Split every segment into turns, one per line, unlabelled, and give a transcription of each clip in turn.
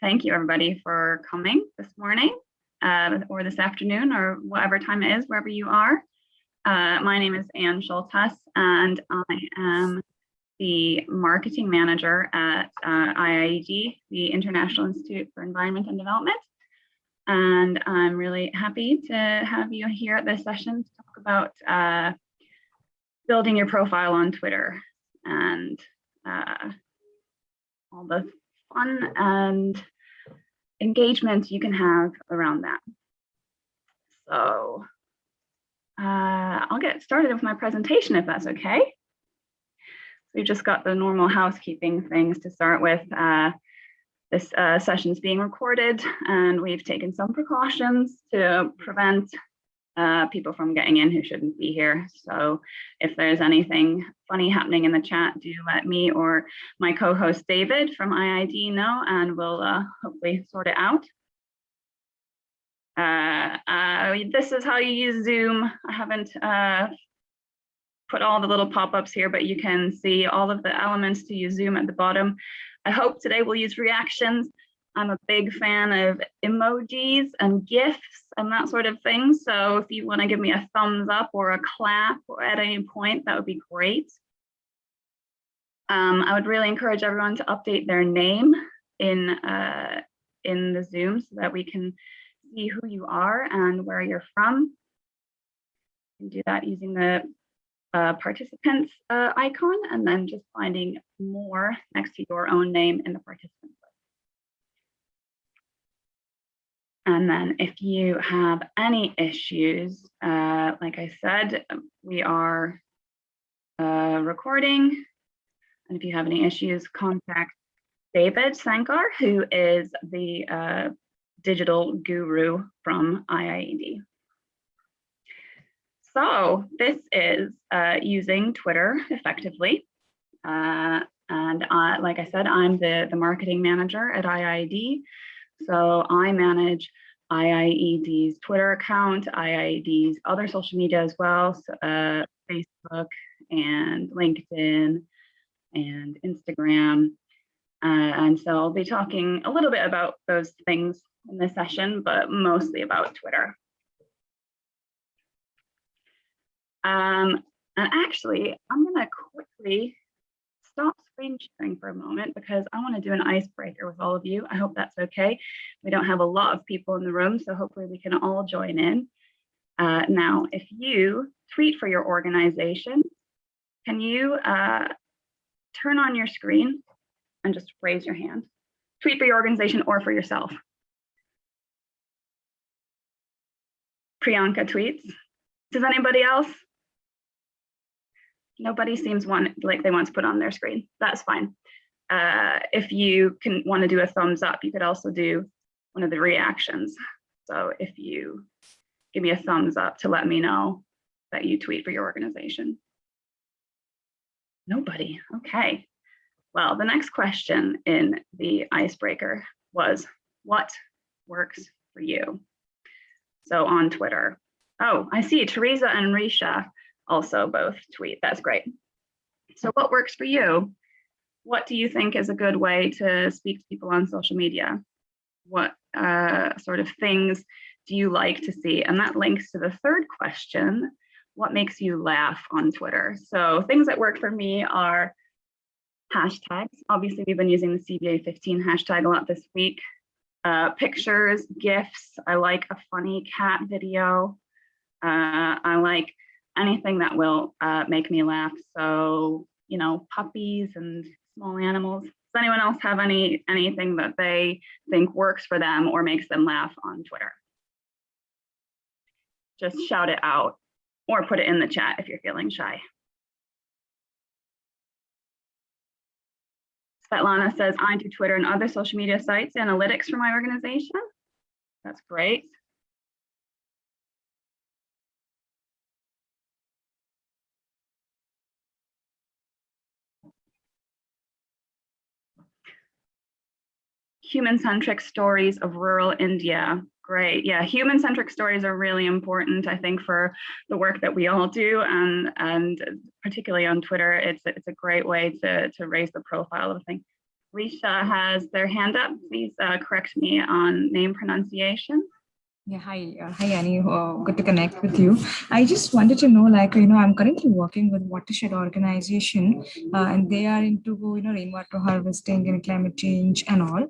thank you everybody for coming this morning uh, or this afternoon or whatever time it is, wherever you are. Uh, my name is Anne Schultes and I am the marketing manager at uh, IIED, the International Institute for Environment and Development. And I'm really happy to have you here at this session to talk about uh, building your profile on Twitter and uh, all the fun and engagement you can have around that. So uh, I'll get started with my presentation if that's okay. We've just got the normal housekeeping things to start with. Uh, this uh, session is being recorded and we've taken some precautions to prevent uh, people from getting in who shouldn't be here. So if there's anything funny happening in the chat, do let me or my co-host David from IIED know and we'll uh, hopefully sort it out. Uh, uh, this is how you use Zoom. I haven't uh, put all the little pop-ups here, but you can see all of the elements to use Zoom at the bottom. I hope today we'll use reactions I'm a big fan of emojis and GIFs and that sort of thing. So if you want to give me a thumbs up or a clap or at any point, that would be great. Um, I would really encourage everyone to update their name in, uh, in the Zoom so that we can see who you are and where you're from. You can do that using the uh, participants uh, icon and then just finding more next to your own name in the participants And then if you have any issues, uh, like I said, we are uh, recording. And if you have any issues, contact David Sankar, who is the uh, digital guru from IIED. So this is uh, using Twitter effectively. Uh, and like I said, I'm the, the marketing manager at IIED. So I manage IIED's Twitter account, IIED's other social media as well, so, uh, Facebook and LinkedIn and Instagram. Uh, and so I'll be talking a little bit about those things in this session, but mostly about Twitter. Um, and actually, I'm going to quickly stop screen sharing for a moment because I want to do an icebreaker with all of you. I hope that's okay. We don't have a lot of people in the room, so hopefully we can all join in. Uh, now, if you tweet for your organization, can you uh, turn on your screen and just raise your hand? Tweet for your organization or for yourself. Priyanka tweets. Does anybody else? Nobody seems want like they want to put on their screen. That's fine. Uh, if you can want to do a thumbs up, you could also do one of the reactions. So if you give me a thumbs up to let me know that you tweet for your organization. Nobody, okay. Well, the next question in the icebreaker was, what works for you? So on Twitter. Oh, I see Teresa and Risha also both tweet. That's great. So what works for you? What do you think is a good way to speak to people on social media? What uh, sort of things do you like to see? And that links to the third question, what makes you laugh on Twitter? So things that work for me are hashtags. Obviously, we've been using the CBA 15 hashtag a lot this week. Uh, pictures, GIFs. I like a funny cat video. Uh, I like anything that will uh, make me laugh. So, you know, puppies and small animals. Does anyone else have any anything that they think works for them or makes them laugh on Twitter? Just shout it out or put it in the chat if you're feeling shy. Svetlana says, I do Twitter and other social media sites analytics for my organization. That's great. Human-centric stories of rural India. Great. Yeah, human-centric stories are really important, I think, for the work that we all do. And, and particularly on Twitter, it's, it's a great way to, to raise the profile of things. Risha has their hand up. Please uh, correct me on name pronunciation.
Yeah, hi, uh, hi Annie. Uh, good to connect with you. I just wanted to know, like, you know, I'm currently working with Watershed Organization, uh, and they are into, you know, rainwater harvesting and climate change and all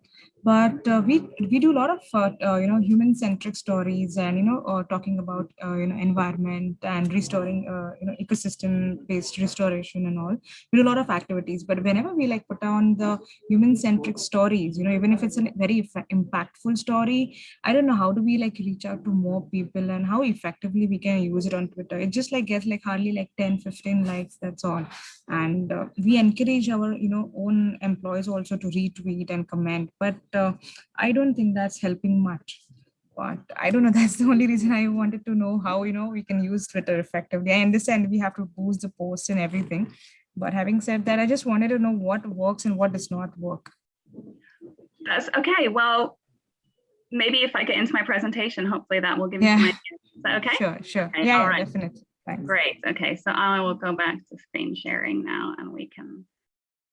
but uh, we we do a lot of uh, uh, you know human centric stories and you know uh, talking about uh, you know environment and restoring you know ecosystem based restoration and all. We do a lot of activities but whenever we like put on the human centric stories you know even if it's a very impactful story i don't know how do we like reach out to more people and how effectively we can use it on twitter. It just like gets like hardly like 10 15 likes that's all and we encourage our you know own employees also to retweet and comment but uh, I don't think that's helping much. But I don't know, that's the only reason I wanted to know how, you know, we can use Twitter effectively. I understand we have to boost the post and everything. But having said that, I just wanted to know what works and what does not work.
That's okay. Well, maybe if I get into my presentation, hopefully that will give you yeah. some ideas. Is that okay?
Sure, sure. Okay, yeah, yeah definitely.
Thanks. Great. Okay, so I will go back to screen sharing now and we can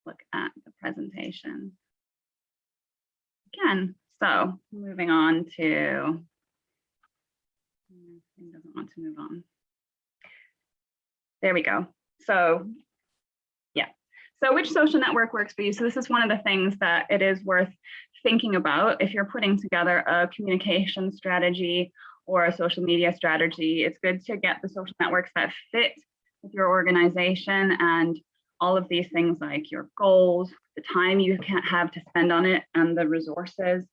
look at the presentation again. So moving on to, doesn't want to move on. There we go. So yeah, so which social network works for you? So this is one of the things that it is worth thinking about if you're putting together a communication strategy or a social media strategy. It's good to get the social networks that fit with your organization and all of these things like your goals, the time you can have to spend on it, and the resources,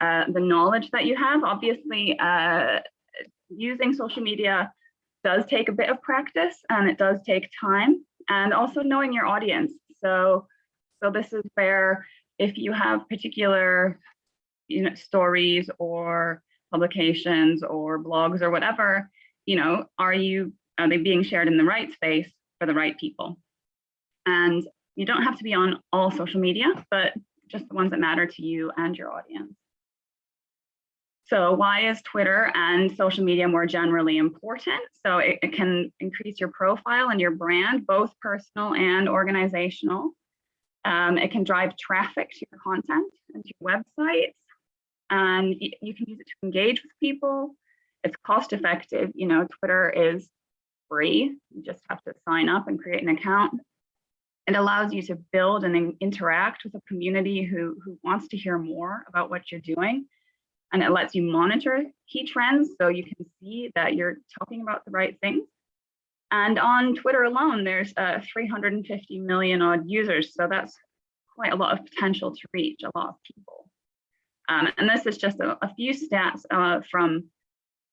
uh, the knowledge that you have. Obviously, uh, using social media does take a bit of practice and it does take time and also knowing your audience. So, so this is where if you have particular you know, stories or publications or blogs or whatever, you know, are you, are they being shared in the right space for the right people? And you don't have to be on all social media, but just the ones that matter to you and your audience. So why is Twitter and social media more generally important? So it, it, can increase your profile and your brand, both personal and organizational. Um, it can drive traffic to your content and to your websites. And you can use it to engage with people. It's cost effective. You know, Twitter is free. You just have to sign up and create an account. It allows you to build and interact with a community who, who wants to hear more about what you're doing. And it lets you monitor key trends so you can see that you're talking about the right things. And on Twitter alone, there's uh, 350 million odd users. So that's quite a lot of potential to reach a lot of people. Um, and this is just a, a few stats uh, from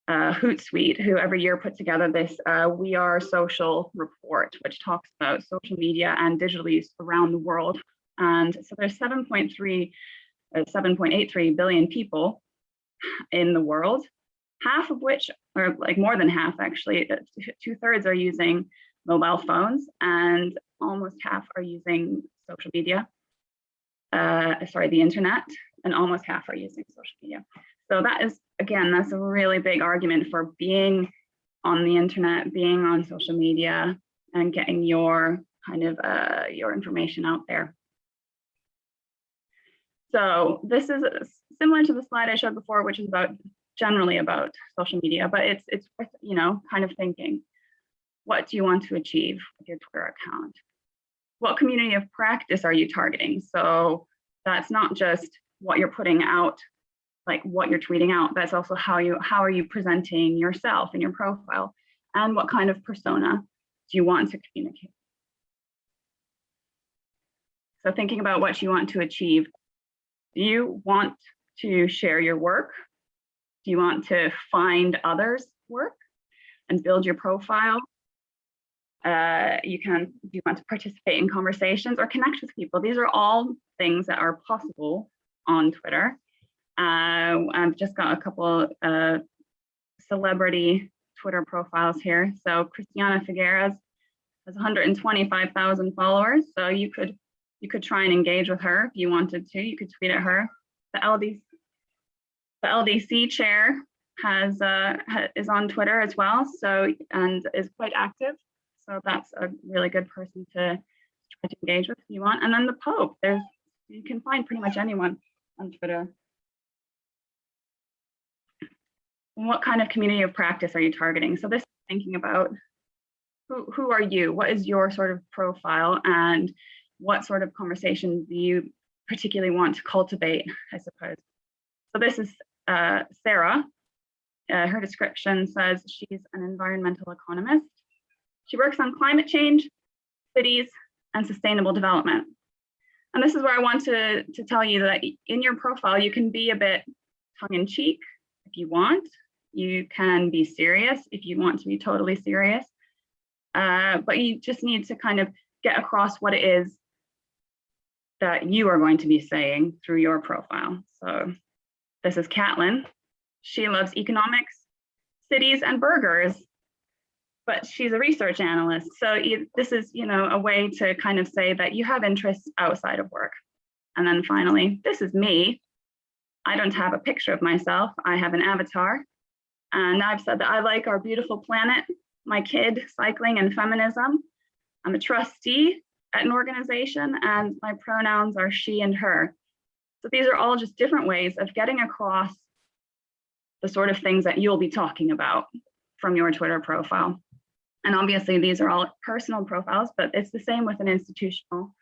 uh, Hootsuite, who every year put together this uh, We Are Social report, which talks about social media and digital use around the world. And so there's 7.3, uh, 7.83 billion people in the world, half of which, or like more than half actually, uh, two thirds are using mobile phones and almost half are using social media, uh, sorry, the internet, and almost half are using social media. So that is, again, that's a really big argument for being on the internet, being on social media and getting your kind of uh, your information out there. So this is similar to the slide I showed before, which is about generally about social media, but it's, it's you know, kind of thinking, what do you want to achieve with your Twitter account? What community of practice are you targeting? So that's not just what you're putting out like what you're tweeting out. That's also how you how are you presenting yourself in your profile and what kind of persona do you want to communicate. So thinking about what you want to achieve. Do you want to share your work? Do you want to find others' work and build your profile? Uh, you can, do you want to participate in conversations or connect with people? These are all things that are possible on Twitter. Uh, I've just got a couple uh, celebrity Twitter profiles here. So Christiana Figueres has 125,000 followers. So you could you could try and engage with her if you wanted to. You could tweet at her. The LDC the LDC chair has uh, is on Twitter as well. So and is quite active. So that's a really good person to try to engage with if you want. And then the Pope. There's You can find pretty much anyone on Twitter. What kind of community of practice are you targeting? So this thinking about who, who are you? What is your sort of profile and what sort of conversation do you particularly want to cultivate, I suppose. So this is uh, Sarah. Uh, her description says she's an environmental economist. She works on climate change, cities, and sustainable development. And this is where I want to, to tell you that in your profile, you can be a bit tongue in cheek if you want. You can be serious if you want to be totally serious. Uh, but you just need to kind of get across what it is that you are going to be saying through your profile. So this is Catlin. She loves economics, cities, and burgers, but she's a research analyst. So this is, you know, a way to kind of say that you have interests outside of work. And then finally, this is me. I don't have a picture of myself. I have an avatar. And I've said that I like our beautiful planet, my kid, cycling and feminism. I'm a trustee at an organization and my pronouns are she and her. So these are all just different ways of getting across the sort of things that you'll be talking about from your Twitter profile. And obviously these are all personal profiles, but it's the same with an institutional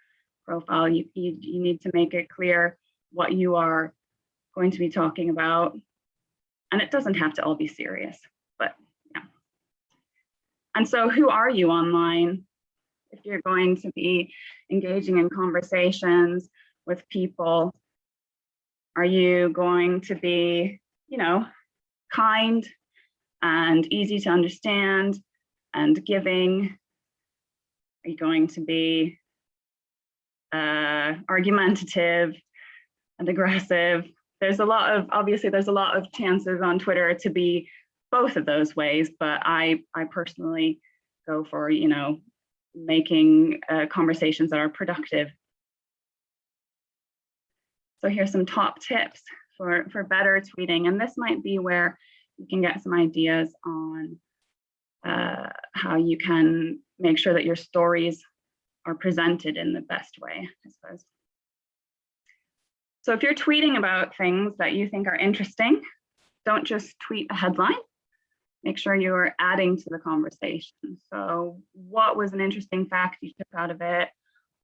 profile. You, you, you need to make it clear what you are going to be talking about. And it doesn't have to all be serious, but yeah. And so who are you online? If you're going to be engaging in conversations with people, are you going to be, you know, kind and easy to understand and giving? Are you going to be uh, argumentative and aggressive? There's a lot of, obviously there's a lot of chances on Twitter to be both of those ways, but I, I personally go for, you know, making uh, conversations that are productive. So here's some top tips for, for better tweeting. And this might be where you can get some ideas on uh, how you can make sure that your stories are presented in the best way, I suppose. So if you're tweeting about things that you think are interesting, don't just tweet a headline. Make sure you're adding to the conversation. So what was an interesting fact you took out of it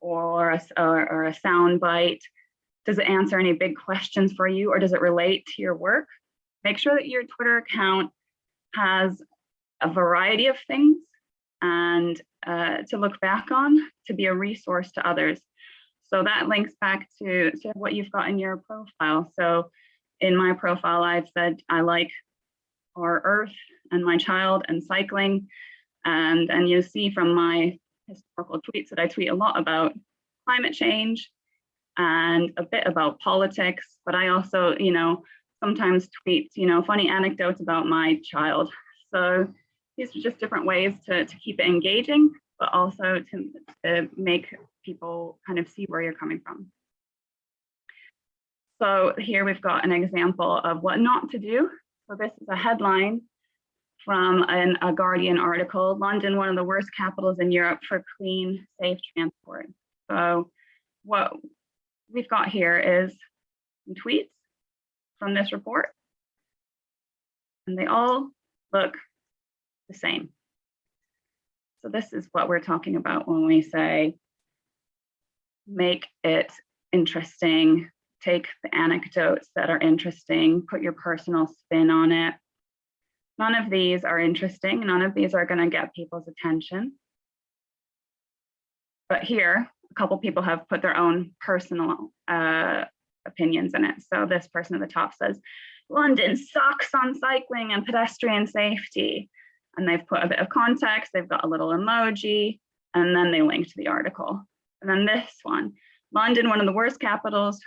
or a, or, or a sound bite? Does it answer any big questions for you or does it relate to your work? Make sure that your Twitter account has a variety of things and uh, to look back on to be a resource to others. So that links back to, to what you've got in your profile. So in my profile, I've said I like our earth and my child and cycling. And, and you see from my historical tweets that I tweet a lot about climate change and a bit about politics, but I also, you know, sometimes tweet, you know, funny anecdotes about my child. So these are just different ways to, to keep it engaging, but also to, to make people kind of see where you're coming from. So here we've got an example of what not to do. So this is a headline from an, a Guardian article, London, one of the worst capitals in Europe for clean, safe transport. So what we've got here is some tweets from this report. And they all look the same. So this is what we're talking about when we say make it interesting, take the anecdotes that are interesting, put your personal spin on it. None of these are interesting. None of these are going to get people's attention. But here, a couple people have put their own personal uh, opinions in it. So this person at the top says, London sucks on cycling and pedestrian safety. And they've put a bit of context, they've got a little emoji, and then they link to the article. And then this one, London, one of the worst capitals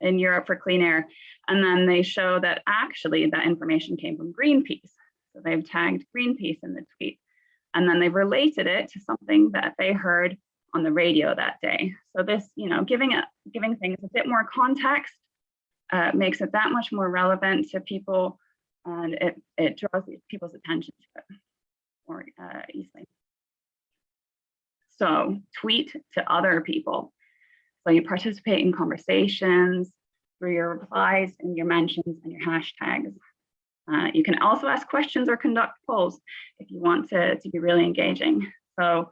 in Europe for clean air. And then they show that actually that information came from Greenpeace. So they've tagged Greenpeace in the tweet. And then they've related it to something that they heard on the radio that day. So this, you know, giving it, giving things a bit more context uh, makes it that much more relevant to people and it, it draws people's attention to it more uh, easily. So tweet to other people. So you participate in conversations through your replies and your mentions and your hashtags. Uh, you can also ask questions or conduct polls if you want to, to be really engaging. So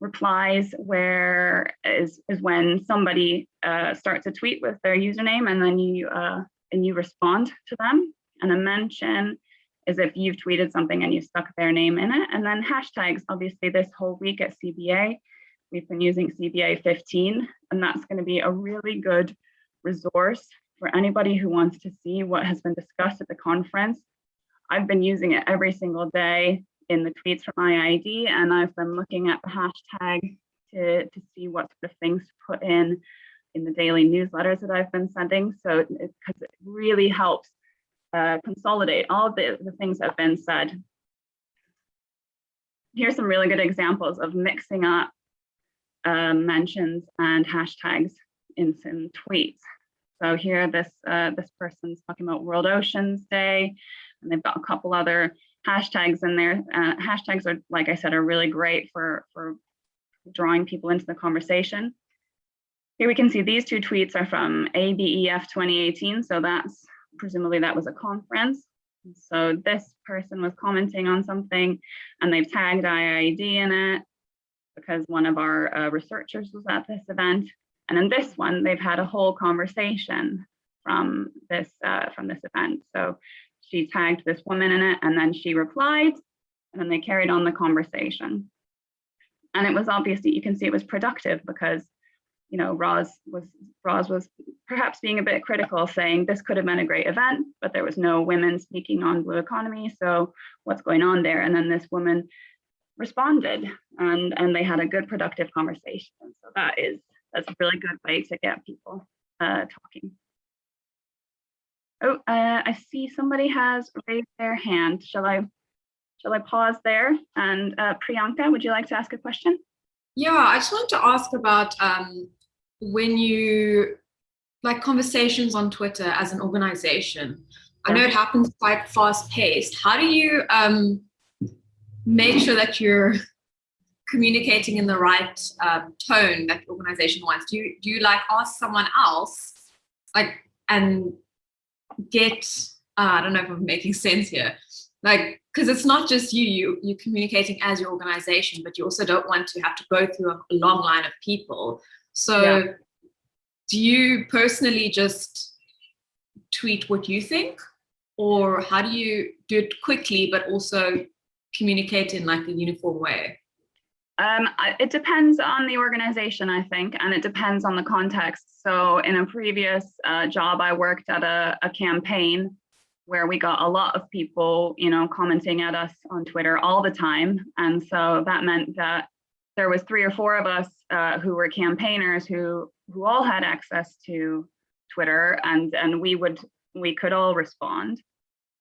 replies where is, is when somebody uh, starts a tweet with their username and then you uh, and you respond to them. And a mention is if you've tweeted something and you stuck their name in it. And then hashtags, obviously this whole week at CBA, we've been using CBA 15, and that's going to be a really good resource for anybody who wants to see what has been discussed at the conference. I've been using it every single day in the tweets from IIED, and I've been looking at the hashtag to, to see what sort of things to put in in the daily newsletters that I've been sending. So it, it, it really helps uh, consolidate all the, the things that have been said. Here's some really good examples of mixing up uh, mentions and hashtags in some tweets. So here, this uh, this person's talking about World Oceans Day, and they've got a couple other hashtags in there. Uh, hashtags are, like I said, are really great for for drawing people into the conversation. Here we can see these two tweets are from ABEF 2018. So that's presumably that was a conference. So this person was commenting on something and they've tagged IIED in it because one of our uh, researchers was at this event. And in this one, they've had a whole conversation from this uh, from this event. So she tagged this woman in it and then she replied and then they carried on the conversation. And it was obviously, you can see it was productive because you know, Roz was Roz was perhaps being a bit critical, saying this could have been a great event, but there was no women speaking on blue economy. So what's going on there? And then this woman responded, and and they had a good, productive conversation. So that is that's a really good way to get people uh, talking. Oh, uh, I see somebody has raised their hand. Shall I shall I pause there? And uh, Priyanka, would you like to ask a question?
Yeah, I just wanted to ask about um, when you like conversations on Twitter as an organization. I know it happens quite fast paced. How do you um, make sure that you're communicating in the right um, tone that the organization wants? Do you, do you like ask someone else like and get, uh, I don't know if I'm making sense here, like because it's not just you, you you're communicating as your organization, but you also don't want to have to go through a long line of people. So yeah. do you personally just tweet what you think? Or how do you do it quickly, but also communicate in like a uniform way?
Um, it depends on the organization, I think, and it depends on the context. So in a previous uh, job, I worked at a, a campaign where we got a lot of people, you know, commenting at us on Twitter all the time. And so that meant that there was three or four of us uh, who were campaigners who who all had access to Twitter and and we would we could all respond.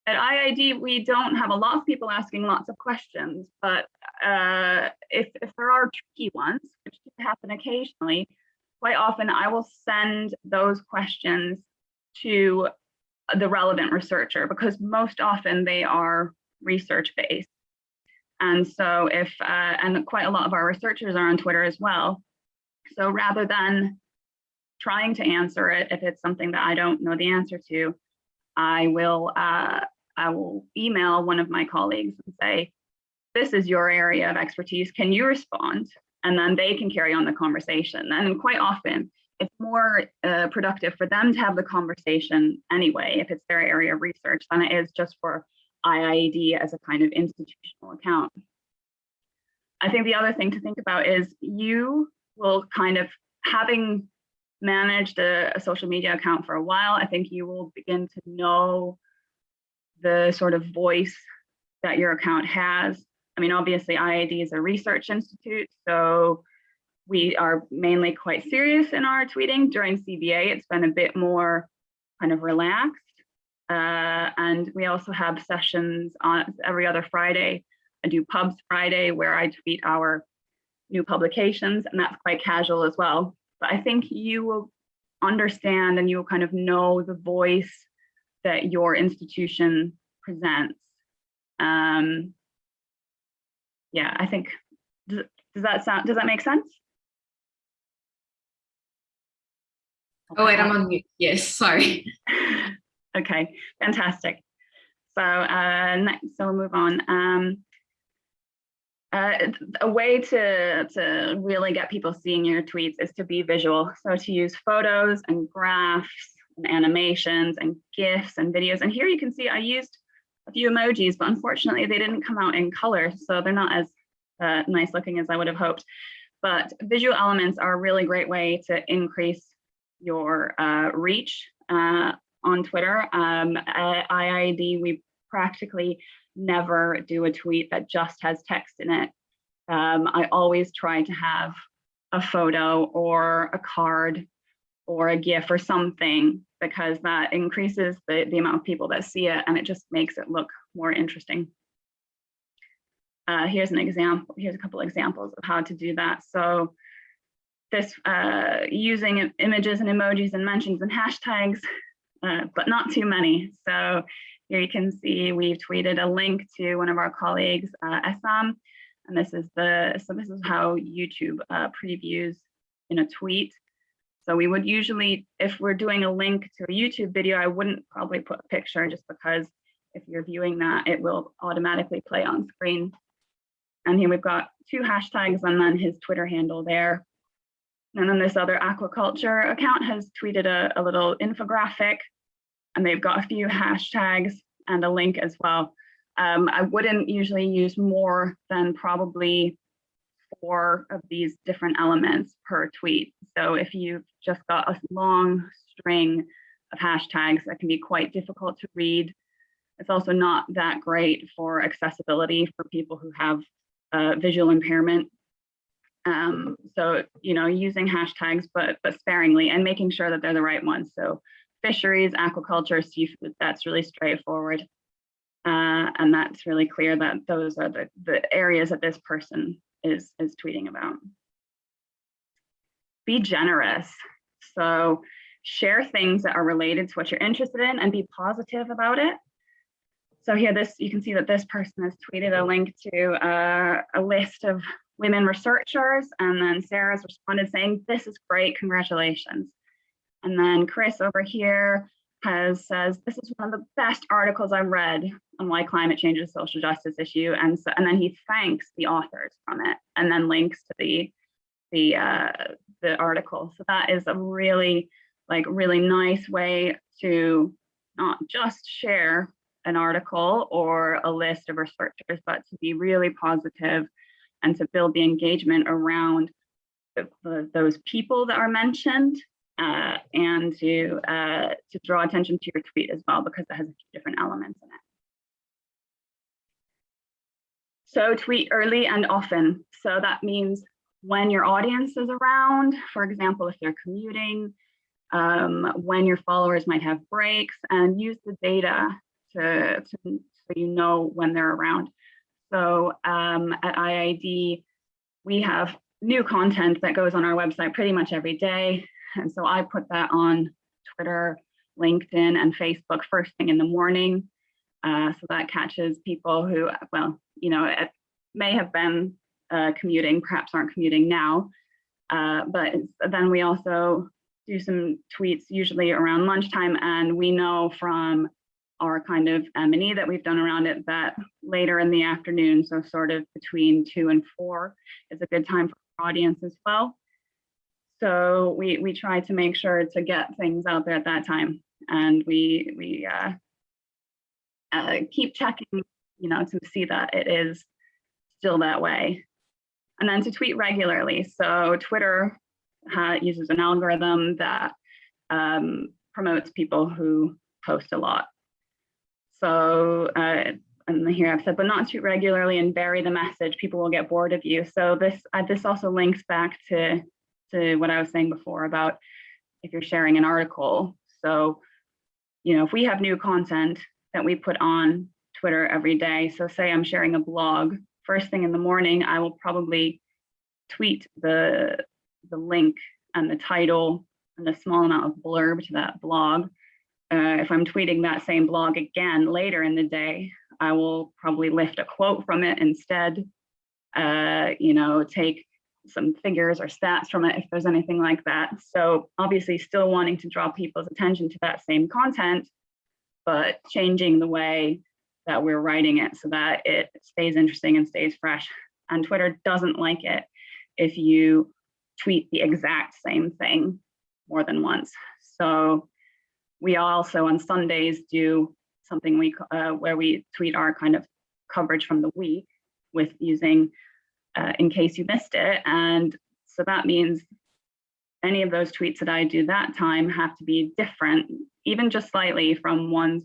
At IIED, we don't have a lot of people asking lots of questions, but uh, if, if there are tricky ones, which happen occasionally, quite often I will send those questions to the relevant researcher because most often they are research based. And so if, uh, and quite a lot of our researchers are on Twitter as well. So rather than trying to answer it, if it's something that I don't know the answer to, I will, uh, I will email one of my colleagues and say, this is your area of expertise, can you respond? And then they can carry on the conversation. And quite often it's more uh, productive for them to have the conversation anyway, if it's their area of research, than it is just for IIED as a kind of institutional account. I think the other thing to think about is you will kind of, having managed a, a social media account for a while, I think you will begin to know the sort of voice that your account has. I mean, obviously IIED is a research institute, so we are mainly quite serious in our tweeting. During CBA, it's been a bit more kind of relaxed. Uh, and we also have sessions on every other Friday. I do Pubs Friday where I tweet our new publications and that's quite casual as well. But I think you will understand and you will kind of know the voice that your institution presents. Um, yeah, I think, does, does that sound, does that make sense?
Oh wait, I'm on mute. Yes, sorry.
Okay, fantastic. So uh, next, so we'll move on. Um, uh, a way to, to really get people seeing your tweets is to be visual. So to use photos and graphs and animations and GIFs and videos. And here you can see I used a few emojis, but unfortunately they didn't come out in color. So they're not as uh, nice looking as I would have hoped. But visual elements are a really great way to increase your uh, reach uh, on Twitter. Um, at IIED, we practically never do a tweet that just has text in it. Um, I always try to have a photo or a card or a GIF or something because that increases the, the amount of people that see it and it just makes it look more interesting. Uh, here's an example, here's a couple examples of how to do that. So this uh, using images and emojis and mentions and hashtags, uh, but not too many. So here you can see we've tweeted a link to one of our colleagues, uh, Essam, and this is the so this is how YouTube uh, previews in a tweet. So we would usually, if we're doing a link to a YouTube video, I wouldn't probably put a picture just because if you're viewing that, it will automatically play on screen. And here we've got two hashtags and then his Twitter handle there. And then this other aquaculture account has tweeted a, a little infographic and they've got a few hashtags and a link as well. Um, I wouldn't usually use more than probably four of these different elements per tweet. So if you've just got a long string of hashtags that can be quite difficult to read, it's also not that great for accessibility for people who have visual impairment. Um, so, you know, using hashtags, but, but sparingly and making sure that they're the right ones. So fisheries, aquaculture, seafood, that's really straightforward. Uh, and that's really clear that those are the, the areas that this person is, is tweeting about. Be generous. So share things that are related to what you're interested in and be positive about it. So here, this you can see that this person has tweeted a link to uh, a list of women researchers, and then Sarah's responded saying, this is great, congratulations. And then Chris over here has says, this is one of the best articles I've read on why climate change is a social justice issue. And so, and then he thanks the authors from it and then links to the, the, uh, the article. So that is a really, like really nice way to not just share an article or a list of researchers, but to be really positive and to build the engagement around the, the, those people that are mentioned uh, and to uh, to draw attention to your tweet as well because it has a few different elements in it. So tweet early and often. So that means when your audience is around, for example, if they're commuting, um, when your followers might have breaks and use the data to, to so you know when they're around. So um, at IIED, we have new content that goes on our website pretty much every day. And so I put that on Twitter, LinkedIn, and Facebook first thing in the morning. Uh, so that catches people who, well, you know, may have been uh, commuting, perhaps aren't commuting now. Uh, but then we also do some tweets usually around lunchtime. And we know from our kind of M&E that we've done around it that later in the afternoon, so sort of between two and four is a good time for our audience as well. So we, we try to make sure to get things out there at that time. And we, we uh, uh, keep checking, you know, to see that it is still that way. And then to tweet regularly. So Twitter uses an algorithm that um, promotes people who post a lot. So, uh, and here I've said, but not too regularly and vary the message. People will get bored of you. So this uh, this also links back to to what I was saying before about if you're sharing an article. So, you know, if we have new content that we put on Twitter every day, so say I'm sharing a blog, first thing in the morning, I will probably tweet the, the link and the title and the small amount of blurb to that blog. Uh, if I'm tweeting that same blog again later in the day, I will probably lift a quote from it instead, uh, you know, take some figures or stats from it if there's anything like that. So obviously still wanting to draw people's attention to that same content, but changing the way that we're writing it so that it stays interesting and stays fresh. And Twitter doesn't like it if you tweet the exact same thing more than once. So we also on Sundays do something we uh, where we tweet our kind of coverage from the week with using uh, in case you missed it. And so that means any of those tweets that I do that time have to be different, even just slightly from ones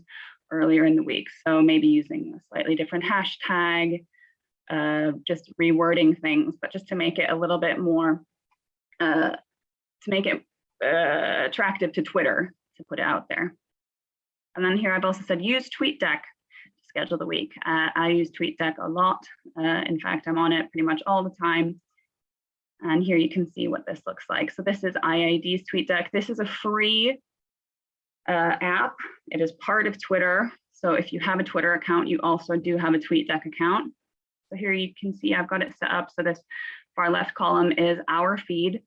earlier in the week. So maybe using a slightly different hashtag, uh, just rewording things, but just to make it a little bit more, uh, to make it uh, attractive to Twitter to put it out there. And then here I've also said use TweetDeck schedule the week. Uh, I use TweetDeck a lot. Uh, in fact, I'm on it pretty much all the time. And here you can see what this looks like. So this is IIED's TweetDeck. This is a free uh, app. It is part of Twitter. So if you have a Twitter account, you also do have a TweetDeck account. So here you can see I've got it set up. So this far left column is our feed.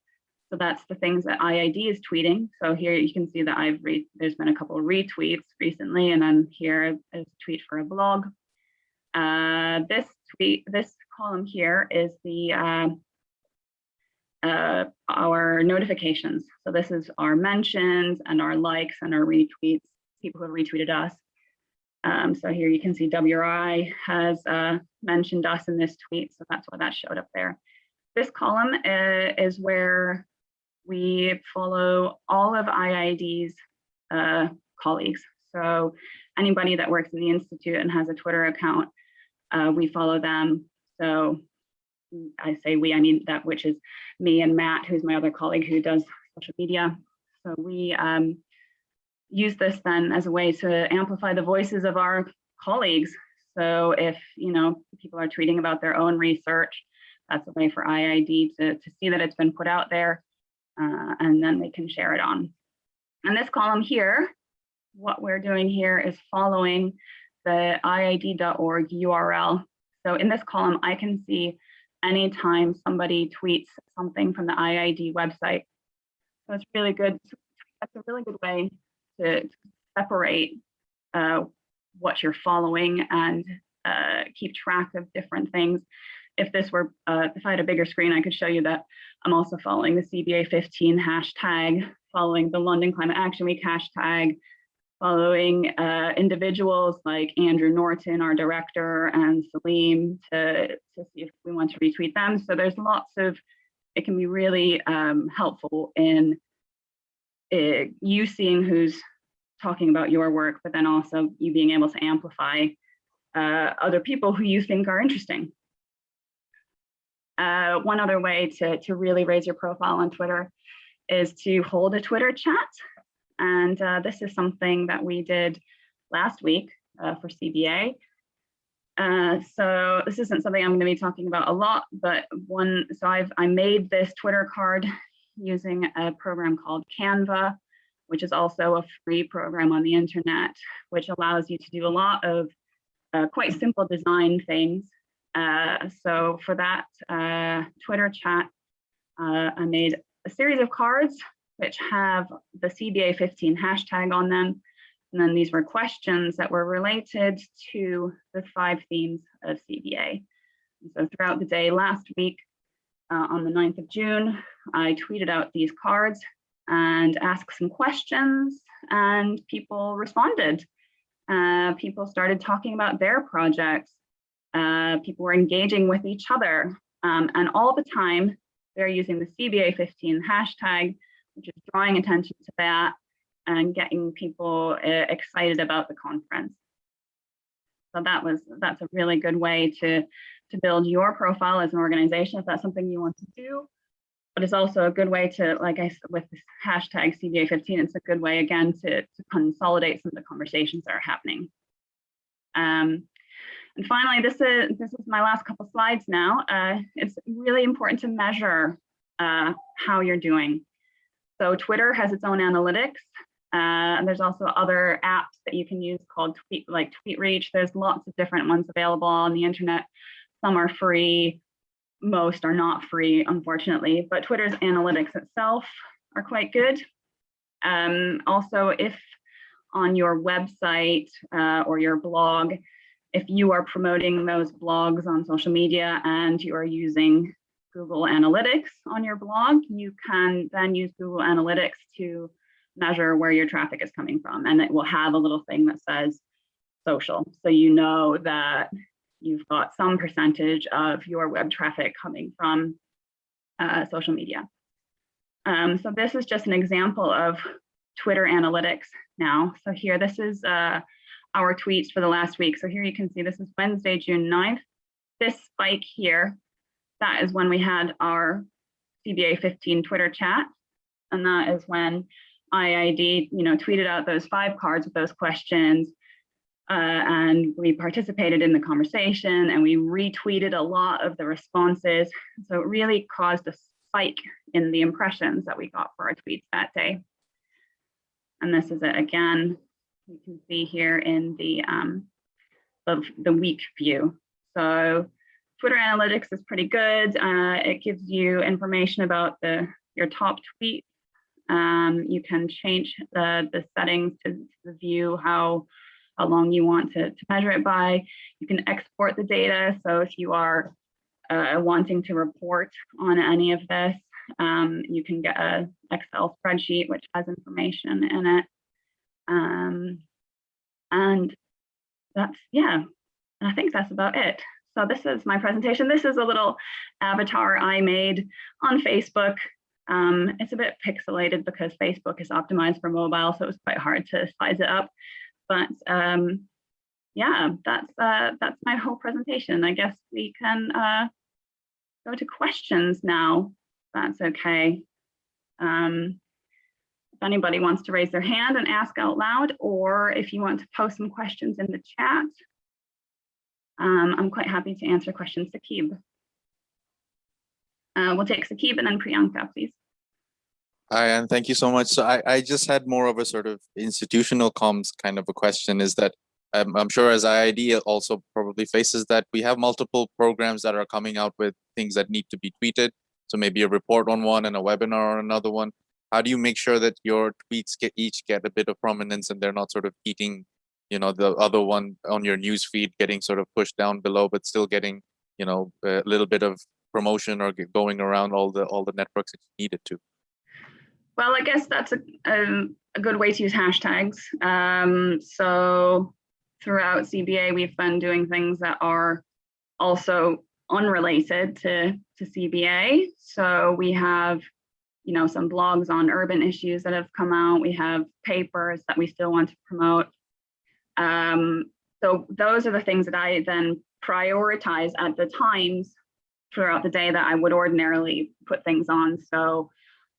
So that's the things that IIED is tweeting. So here you can see that I've there's been a couple retweets recently, and then here is a tweet for a blog. Uh, this tweet, this column here is the uh, uh, our notifications. So this is our mentions and our likes and our retweets, people who have retweeted us. Um, so here you can see WRI has uh, mentioned us in this tweet, so that's why that showed up there. This column uh, is where we follow all of IIED's uh, colleagues. So anybody that works in the Institute and has a Twitter account, uh, we follow them. So I say we, I mean that which is me and Matt, who's my other colleague who does social media. So we um, use this then as a way to amplify the voices of our colleagues. So if, you know, people are tweeting about their own research, that's a way for IIED to, to see that it's been put out there uh, and then they can share it on. And this column here, what we're doing here is following the IIED.org URL. So in this column, I can see anytime somebody tweets something from the IIED website. So it's really good. That's a really good way to separate uh, what you're following and uh, keep track of different things. If this were, uh, if I had a bigger screen, I could show you that I'm also following the CBA 15 hashtag, following the London Climate Action Week hashtag, following uh, individuals like Andrew Norton, our director, and Salim to, to see if we want to retweet them. So there's lots of, it can be really um, helpful in uh, you seeing who's talking about your work, but then also you being able to amplify uh, other people who you think are interesting. Uh, one other way to, to really raise your profile on Twitter is to hold a Twitter chat. And uh, this is something that we did last week uh, for CBA. Uh, so this isn't something I'm going to be talking about a lot, but one, so I've I made this Twitter card using a program called Canva, which is also a free program on the internet, which allows you to do a lot of uh, quite simple design things. Uh, so for that uh, Twitter chat, uh, I made a series of cards which have the CBA 15 hashtag on them. And then these were questions that were related to the five themes of CBA. And so throughout the day last week, uh, on the 9th of June, I tweeted out these cards and asked some questions and people responded. Uh, people started talking about their projects. Uh, people were engaging with each other um, and all the time they're using the CBA 15 hashtag which is drawing attention to that and getting people uh, excited about the conference. So that was that's a really good way to to build your profile as an organization if that's something you want to do. But it's also a good way to, like I said, with this hashtag CBA15, it's a good way again to, to consolidate some of the conversations that are happening. Um, and finally, this is this is my last couple slides now. Uh, it's really important to measure uh, how you're doing. So Twitter has its own analytics. Uh, and there's also other apps that you can use called tweet, like TweetReach. There's lots of different ones available on the internet. Some are free. most are not free, unfortunately, but Twitter's analytics itself are quite good. Um, also, if on your website uh, or your blog, if you are promoting those blogs on social media and you are using Google Analytics on your blog, you can then use Google Analytics to measure where your traffic is coming from. And it will have a little thing that says social. So you know that you've got some percentage of your web traffic coming from uh, social media. Um, so this is just an example of Twitter analytics now. So here, this is uh, our tweets for the last week. So here you can see this is Wednesday, June 9th. This spike here, that is when we had our CBA 15 Twitter chat. And that is when IIED, you know, tweeted out those five cards with those questions. Uh, and we participated in the conversation and we retweeted a lot of the responses. So it really caused a spike in the impressions that we got for our tweets that day. And this is it again, you can see here in the, um, the, the week view. So Twitter analytics is pretty good. Uh, it gives you information about the your top tweets. Um, you can change the, the settings to, to view how, how long you want to, to measure it by. You can export the data. So if you are uh, wanting to report on any of this, um, you can get a Excel spreadsheet which has information in it. Um, and that's, yeah, and I think that's about it. So this is my presentation. This is a little avatar I made on Facebook. Um, it's a bit pixelated because Facebook is optimized for mobile, so it was quite hard to size it up. But um, yeah, that's uh, that's my whole presentation. I guess we can uh, go to questions now. That's okay. Um, if anybody wants to raise their hand and ask out loud, or if you want to post some questions in the chat, um, I'm quite happy to answer questions. Sakib. Uh, we'll take Sakib and then Priyanka, please.
Hi, and thank you so much. So I, I just had more of a sort of institutional comms kind of a question is that um, I'm sure as IIED also probably faces that we have multiple programs that are coming out with things that need to be tweeted. So maybe a report on one and a webinar on another one. How do you make sure that your tweets get each get a bit of prominence and they're not sort of eating you know the other one on your news feed getting sort of pushed down below but still getting you know a little bit of promotion or going around all the all the networks that you needed to?
Well i guess that's a, a, a good way to use hashtags. Um, so throughout cba we've been doing things that are also unrelated to to cba so we have you know some blogs on urban issues that have come out we have papers that we still want to promote um, so those are the things that I then prioritize at the times throughout the day that I would ordinarily put things on. So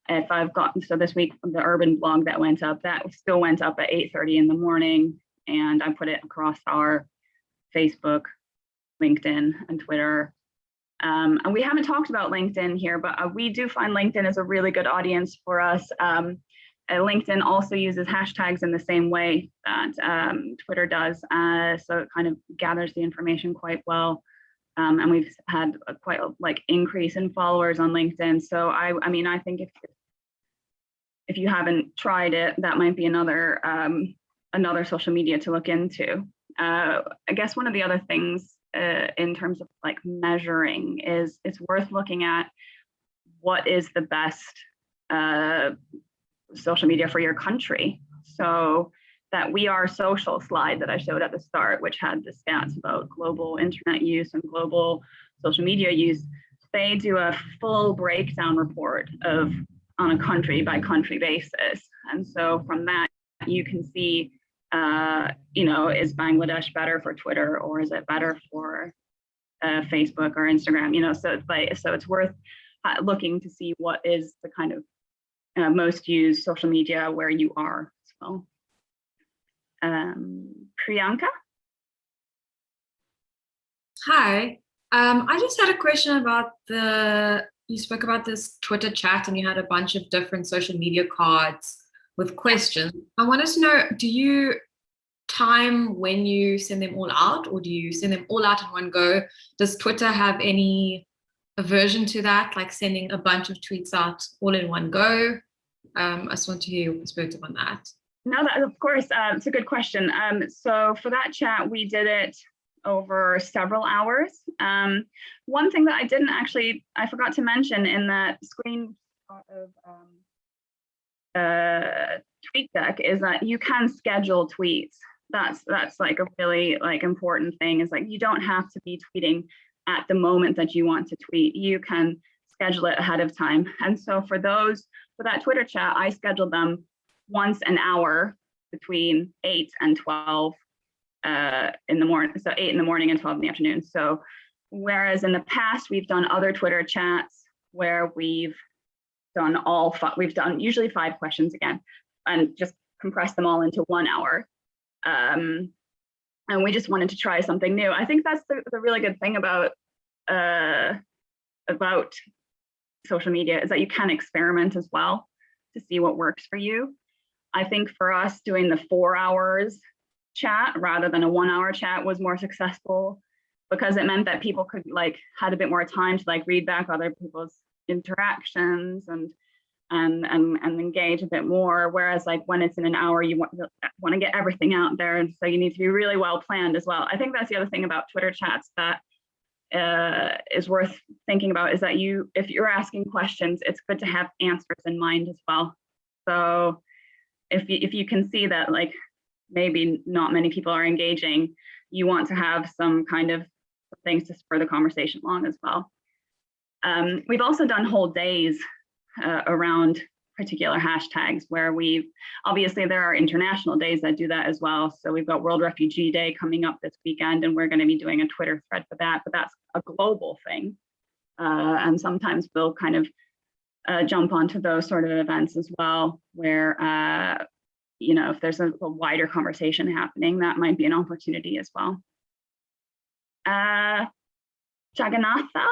if I've gotten, so this week, the urban blog that went up, that still went up at 8.30 in the morning and I put it across our Facebook, LinkedIn and Twitter. Um, and we haven't talked about LinkedIn here, but uh, we do find LinkedIn is a really good audience for us. Um, LinkedIn also uses hashtags in the same way that um, Twitter does. Uh, so it kind of gathers the information quite well. Um, and we've had a quite a, like increase in followers on LinkedIn. So I, I mean, I think if if you haven't tried it, that might be another um, another social media to look into. Uh, I guess one of the other things uh, in terms of like measuring is it's worth looking at what is the best uh, social media for your country. So that we are social slide that I showed at the start, which had the stats about global internet use and global social media use, they do a full breakdown report of on a country by country basis. And so from that, you can see, uh, you know, is Bangladesh better for Twitter or is it better for uh, Facebook or Instagram? You know, so it's like, so it's worth uh, looking to see what is the kind of uh, most used social media where you are as well. Um, Priyanka?
Hi, um, I just had a question about the, you spoke about this Twitter chat and you had a bunch of different social media cards with questions. I wanted to know, do you time when you send them all out or do you send them all out in one go? Does Twitter have any aversion to that, like sending a bunch of tweets out all in one go? Um, I just want to hear your perspective on that.
No, that, of course, uh, it's a good question. Um, so for that chat, we did it over several hours. Um, one thing that I didn't actually, I forgot to mention in that screen of um, uh, TweetDeck is that you can schedule tweets. That's that's like a really like important thing is like you don't have to be tweeting at the moment that you want to tweet. You can schedule it ahead of time. And so for those, for that Twitter chat, I scheduled them once an hour between 8 and 12 uh, in the morning, so 8 in the morning and 12 in the afternoon. So whereas in the past, we've done other Twitter chats where we've done all, we've done usually five questions again and just compressed them all into one hour. Um, and we just wanted to try something new. I think that's the, the really good thing about uh, about social media is that you can experiment as well to see what works for you. I think for us doing the four hours chat rather than a one hour chat was more successful because it meant that people could like had a bit more time to like read back other people's interactions and and and and engage a bit more whereas like when it's in an hour you want want to get everything out there and so you need to be really well planned as well. I think that's the other thing about twitter chats that uh, is worth thinking about is that you if you're asking questions it's good to have answers in mind as well. So if you if you can see that like maybe not many people are engaging you want to have some kind of things to spur the conversation along as well. Um, we've also done whole days uh, around particular hashtags where we've obviously there are international days that do that as well. So we've got World Refugee Day coming up this weekend and we're going to be doing a Twitter thread for that, but that's a global thing. Uh, and sometimes we'll kind of uh, jump onto those sort of events as well, where, uh, you know, if there's a, a, wider conversation happening, that might be an opportunity as well. Uh, Jagannatha,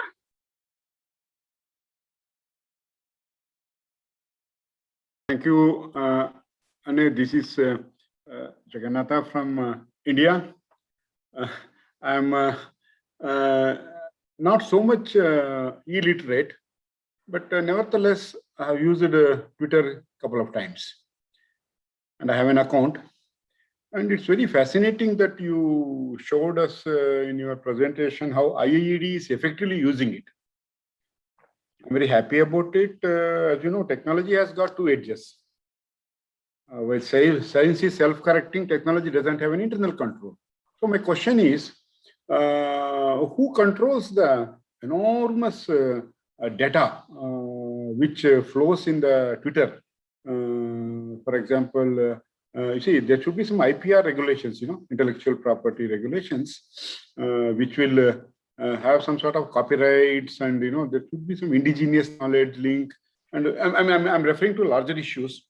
Thank you, uh. This is uh, uh, Jagannatha from uh, India. Uh, I'm uh, not so much illiterate, but nevertheless, I have used Twitter a couple of times. And I have an account. And it's very fascinating that you showed us in your presentation how IIED is effectively using it. I'm very happy about it. Uh, as you know, technology has got two edges. Uh, while science is self-correcting, technology doesn't have an internal control. So my question is, uh, who controls the enormous uh, uh, data uh, which flows in the Twitter? for example, you see, there should be some IPR regulations, you know, intellectual property regulations, which will uh, have some sort of copyrights and you know there could be some indigenous knowledge link. And I'm, I'm, I'm referring to larger issues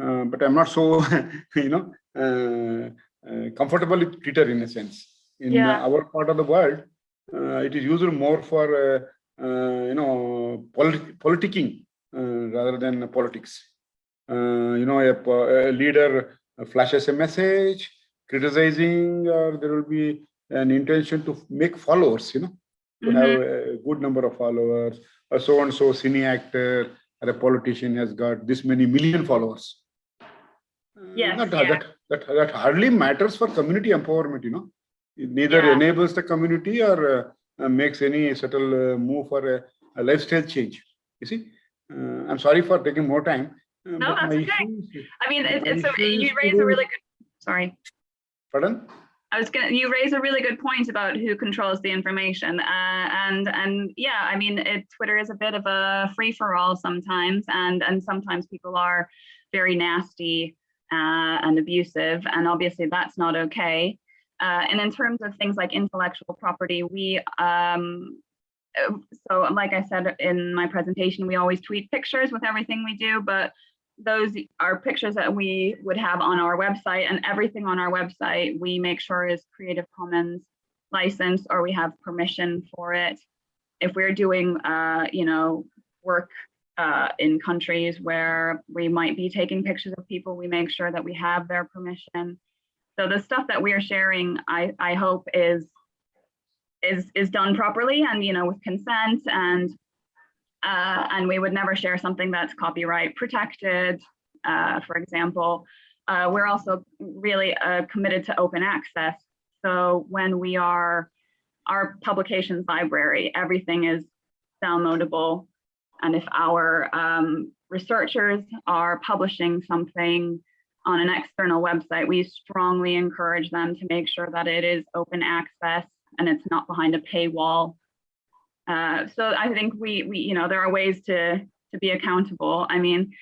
uh, but I'm not so you know uh, uh, comfortable with Twitter in a sense. In
Yeah.
our part of the world uh, it is used more for uh, you know polit politicking rather than politics. You know a, a leader flashes a message criticizing or there will be an intention to make followers, you know, to have
Mhm.
a good number of followers. A so and so cine actor or a politician has got this many million followers. Uh,
Yes,
That,
yeah.
that, that, that hardly matters for community empowerment, you know. It neither
Yeah.
enables the community or uh, uh, makes any subtle uh, move for a, a lifestyle change. You see, uh, I'm sorry for taking more time. uh,
No, that's okay. I mean, it,
my
it's a, you raise a really good, sorry.
Pardon?
I was gonna, you raise a really good point about who controls the information. Uh, and, and yeah, I mean, it, Twitter is a bit of a free for all sometimes. And, and sometimes people are very nasty uh, and abusive. And obviously that's not okay. Uh, and in terms of things like intellectual property, we, um, uh, so like I said in my presentation, we always tweet pictures with everything we do, but those are pictures that we would have on our website and everything on our website we make sure is Creative Commons licensed or we have permission for it. If we're doing, uh, you know, work uh, in countries where we might be taking pictures of people, we make sure that we have their permission. So the stuff that we are sharing, I, I hope is is is done properly and you know with consent and uh, and we would never share something that's copyright protected, uh, for example. Uh, we're also really uh, committed to open access. So when we are our publications library, everything is downloadable. And if our um, researchers are publishing something on an external website, we strongly encourage them to make sure that it is open access and it's not behind a paywall. Uh, so I think we, we, you know, there are ways to, to be accountable. I mean,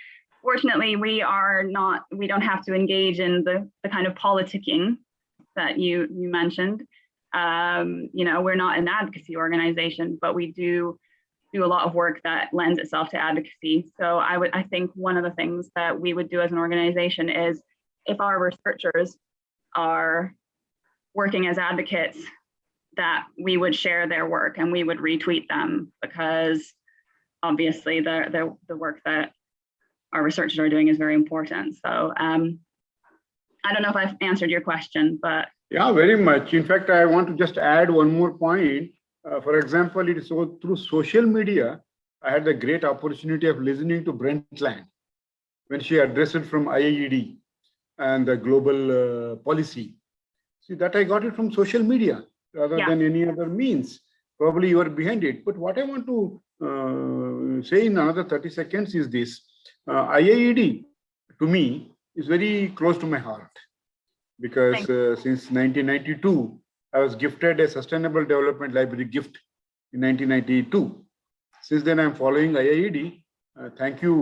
fortunately, we are not, we don't have to engage in the, the kind of politicking that you, you mentioned. Um, you know, we're not an advocacy organization, but we do do a lot of work that lends itself to advocacy. So I would, I think one of the things that we would do as an organization is if our researchers are working as advocates, that we would share their work and we would retweet them because obviously the, the, the work that our researchers are doing is very important. So um, I don't know if I've answered your question, but
Yeah, very much. In fact, I want to just add one more point. Uh, for example, it is so through social media, I had the great opportunity of listening to Brundtland when she addressed it from IIED and the global uh, policy. See, that I got it from social media rather
Yeah.
than any other means. Probably you are behind it. But what I want to uh, say in another 30 seconds is this. Uh, IIED, to me, is very close to my heart because uh, since 1992, I was gifted a Sustainable Development Library gift in 1992. Since then, I'm following IIED. Uh, thank you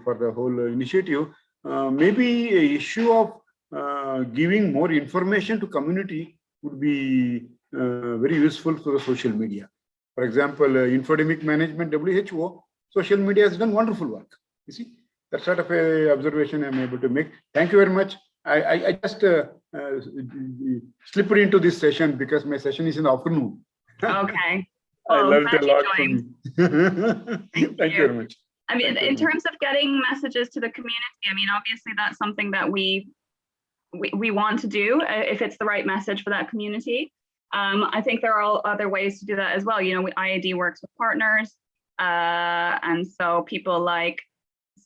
uh, for the whole initiative. Uh, maybe a issue of uh, giving more information to community would be uh, very useful for the social media. For example, uh, infodemic management, WHO, social media has done wonderful work. You see, that sort of a observation I'm able to make. Thank you very much. I, I, I just uh, uh, slipped into this session because my session is in the afternoon.
okay.
I
Oh,
learned a
you
lot from you. Thank you very much.
I mean,
Thank
in terms of getting messages to the community, I mean, obviously that's something that we we, we want to do uh, if it's the right message for that community. Um, I think there are other ways to do that as well. You know, IIED works with partners. Uh, and so people like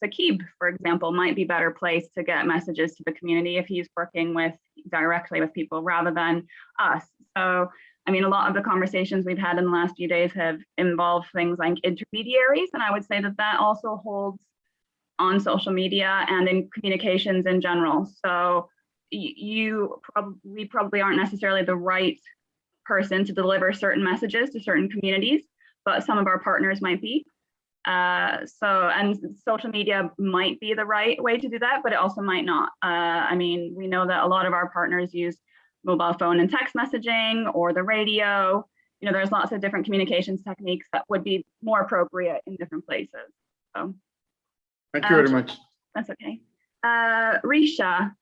Sakib, for example, might be better placed to get messages to the community if he's working with directly with people rather than us. So, I mean, a lot of the conversations we've had in the last few days have involved things like intermediaries, and I would say that that also holds on social media and in communications in general. So you probably, we probably aren't necessarily the right person to deliver certain messages to certain communities, but some of our partners might be. Uh, so, and social media might be the right way to do that, but it also might not. Uh, I mean, we know that a lot of our partners use mobile phone and text messaging or the radio. You know, there's lots of different communications techniques that would be more appropriate in different places. So
Thank you very
Um,
much.
that's okay. Uh, Risha,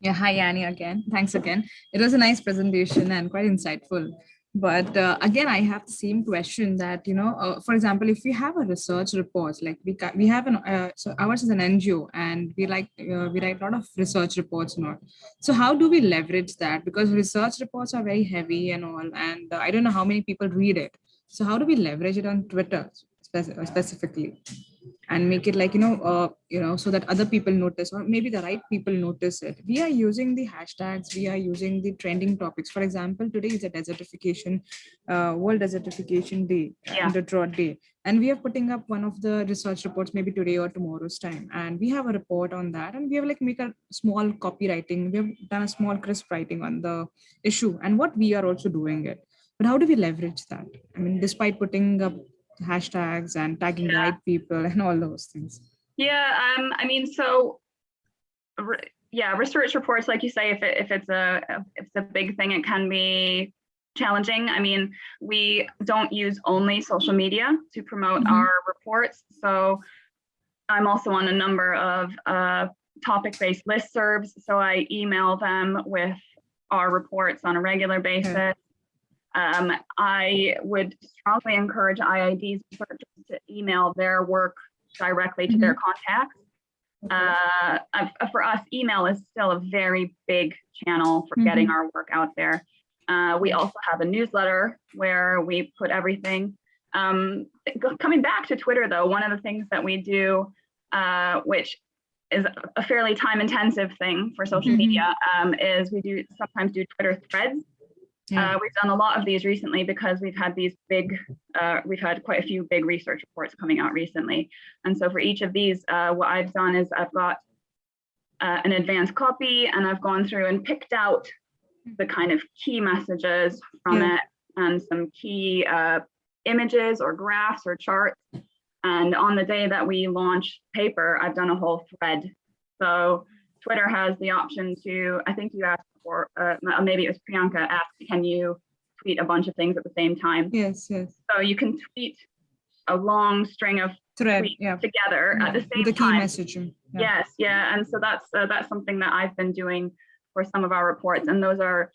Yeah, hi Annie again. Thanks again. It was a nice presentation and quite insightful. But uh, again, I have the same question that, you know, uh, for example, if we have a research report, like we we have an, uh, so ours is an NGO and we like, uh, we write a lot of research reports all. So how do we leverage that? Because research reports are very heavy and all, and uh, I don't know how many people read it. So how do we leverage it on Twitter spec- specifically? And make it like you know uh, you know so that other people notice or maybe the right people notice it. We are using the hashtags we are using the trending topics. For example today is a desertification uh, world desertification day
Yeah.
and the drought day. And we are putting up one of the research reports maybe today or tomorrow's time. And we have a report on that and we have like make a small copywriting. We have done a small crisp writing on the issue and what we are also doing it. But how do we leverage that? I mean despite putting up hashtags and tagging the
Yeah.
right people and all those things.
yeah, um, I mean, so yeah, research reports, like you say, if it, if it's a if it's a big thing, it can be challenging. I mean, we don't use only social media to promote
Mhm.
our reports. So I'm also on a number of uh, topic-based listservs. So I email them with our reports on a regular basis. Um, I would strongly encourage IIED's researchers to email their work directly to their contacts. Uh, uh, for us, email is still a very big channel for getting our work out there. Uh, we also have a newsletter where we put everything. Um, coming back to Twitter though, one of the things that we do, uh, which is a fairly time intensive thing for social
Mhm.
media, um, is we do sometimes do Twitter threads.
Yeah.
Uh, we've done a lot of these recently because we've had these big, uh, we've had quite a few big research reports coming out recently. And so for each of these, uh, what I've done is I've got uh, an advanced copy and I've gone through and picked out the kind of key messages from
Yeah.
it and some key uh, images or graphs or charts. And on the day that we launch paper, I've done a whole thread. So Twitter has the option to, I think you asked for, uh, maybe it was Priyanka asked, can you tweet a bunch of things at the same time?
Yes, yes.
So you can tweet a long string of
Thread,
tweets
yeah.
together at the
yeah,
same
The key
time.
message. yeah.
Yes, yeah, and so that's uh, that's something that I've been doing for some of our reports, and those are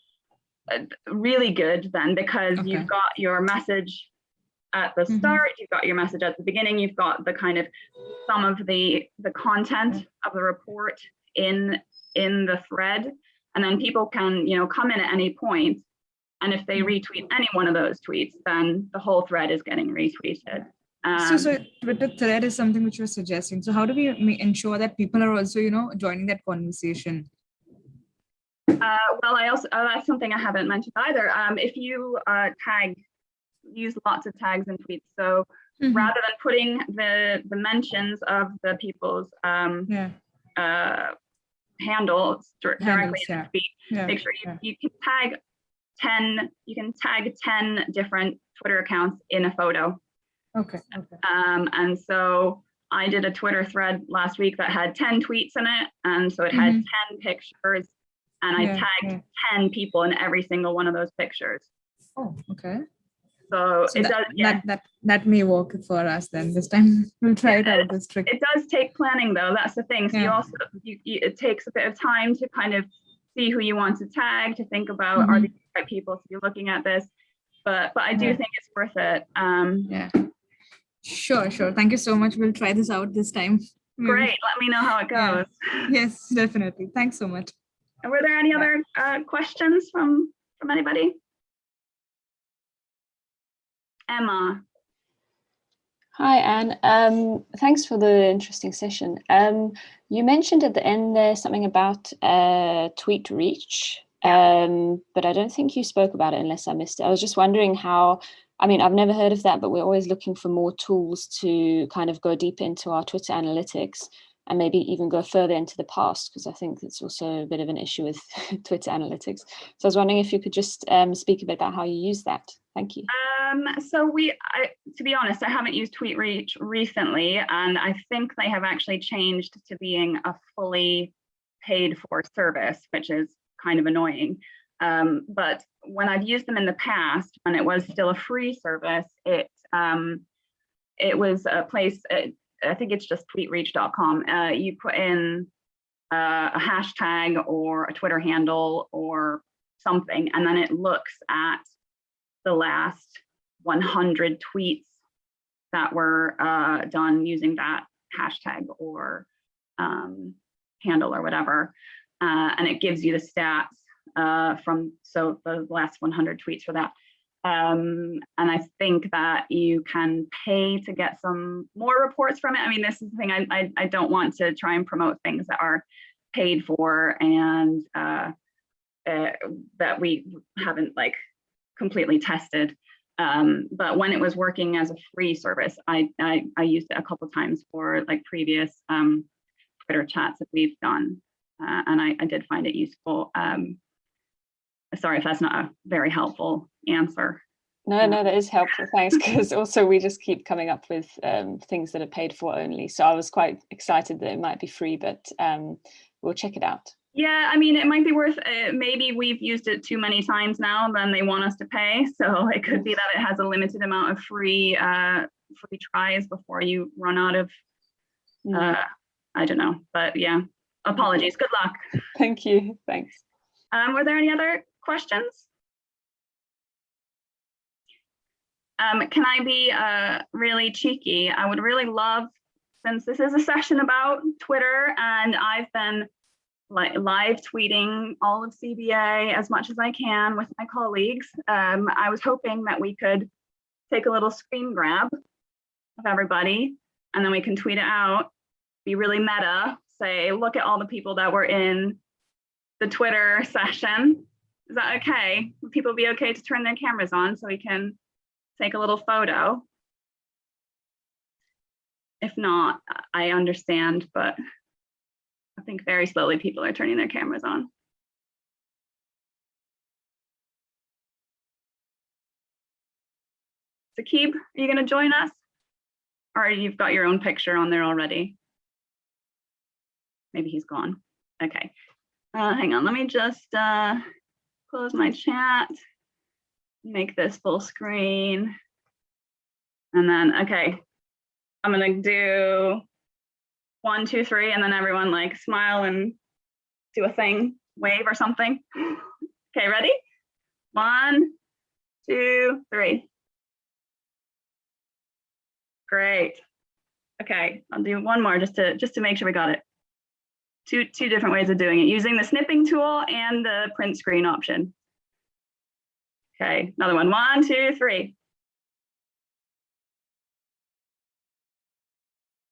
uh, really good then because
Okay.
you've got your message at the
Mhm.
start, you've got your message at the beginning, you've got the kind of some of the the content of the report in in the thread, and then people can you know come in at any point, and if they retweet any one of those tweets, then the whole thread is getting retweeted.
So,
Um,
so Twitter thread is something which you're suggesting. So how do we ensure that people are also, you know, joining that conversation?
Uh, well, I also, oh, that's something I haven't mentioned either. Um, if you uh, tag, use lots of tags and tweets. So
Mhm.
rather than putting the, the mentions of the people's um,
Yeah,
uh, handles directly
Handles,
in the
yeah.
tweet,
yeah.
make sure you,
yeah.
you can tag 10, you can tag 10 different Twitter accounts in a photo.
Okay, okay.
Um, and so I did a Twitter thread last week that had 10 tweets in it. And so it had
Mhm.
10 pictures and I
Yeah,
tagged
yeah.
10 people in every single one of those pictures.
Oh, okay.
So,
So
it
that,
does, yeah,
that, that, that may work for us then this time. We'll try it
Yeah,
out, this trick.
it does take planning though. That's the thing. So you also, you, you, it takes a bit of time to kind of see who you want to tag, to think about, are
Mhm.
these the right people to be looking at this? But, but I do
Yeah.
think it's worth it. Um,
Yeah. Sure, sure. Thank you so much. We'll try this out this time.
Great. Let me know how it goes.
Yes, definitely. Thanks so much.
And were there any
Yeah.
other uh, questions from, from anybody? Emma,
Hi, Anne. Um, thanks for the interesting session. Um, you mentioned at the end there something about uh, TweetReach, um, but I don't think you spoke about it unless I missed it. I was just wondering how, I mean, I've never heard of that, but we're always looking for more tools to kind of go deeper into our Twitter analytics and maybe even go further into the past, because I think it's also a bit of an issue with Twitter analytics. So I was wondering if you could just um, speak a bit about how you use that. Thank you.
um, so we, I, to be honest, I haven't used TweetReach recently, and I think they have actually changed to being a fully paid for service, which is kind of annoying. Um, but when I've used them in the past, when it was still a free service, it um, it was a place. It, I think it's just tweetreach.com. Uh, you put in uh, a hashtag or a Twitter handle or something, and then it looks at the last 100 tweets that were uh, done using that hashtag or um, handle or whatever. Uh, and it gives you the stats uh, from, so the last 100 tweets for that. Um, and I think that you can pay to get some more reports from it. I mean, this is the thing, I, I, I don't want to try and promote things that are paid for and uh, uh, that we haven't like completely tested. Um, but when it was working as a free service, I, I, I used it a couple times for like previous um, Twitter chats that we've done. Uh, and I, I did find it useful. Um, sorry if that's not a very helpful answer.
No, no, that is helpful. Thanks. Because also we just keep coming up with um, things that are paid for only. So I was quite excited that it might be free, but um, we'll check it out.
Yeah, I mean, it might be worth, uh, maybe we've used it too many times now, then they want us to pay. So it could be that it has a limited amount of free, uh, free tries before you run out of,
Mm,
uh, I don't know, but yeah, apologies, good luck.
Thank you. Thanks.
Um, were there any other questions? Um, can I be uh, really cheeky? I would really love, since this is a session about Twitter and I've been li- live tweeting all of CBA as much as I can with my colleagues. Um, I was hoping that we could take a little screen grab of everybody and then we can tweet it out, be really meta, say, look at all the people that were in the Twitter session. Is that okay? Would people be okay to turn their cameras on so we can take a little photo? If not, I understand, but I think very slowly people are turning their cameras on. Sakib, are you going to join us? Or you've got your own picture on there already? Maybe he's gone. Okay. Uh, hang on, let me just uh, close my chat, make this full screen. And then, okay, I'm gonna do one, two, three, and then everyone like smile and do a thing, wave or something. Okay, ready? One, two, three. Great. Okay, I'll do one more just to just to make sure we got it. Two two different ways of doing it, using the snipping tool and the print screen option. Okay, another one. One, two, three.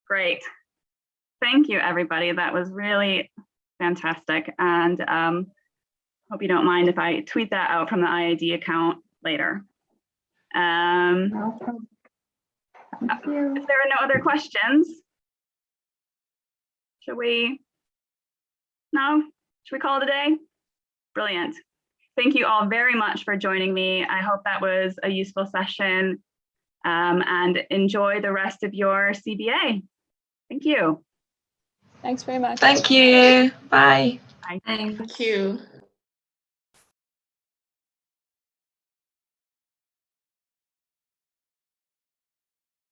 Great. Thank you, everybody. That was really fantastic. And um, hope you don't mind if I tweet that out from the IIED account later. Um,
No. Thank you.
if there are no other questions, should we? No? Should we call it a day? Brilliant. Thank you all very much for joining me. I hope that was a useful session um, and enjoy the rest of your CBA. Thank you.
Thanks very much.
Thank you. Bye.
Thank you.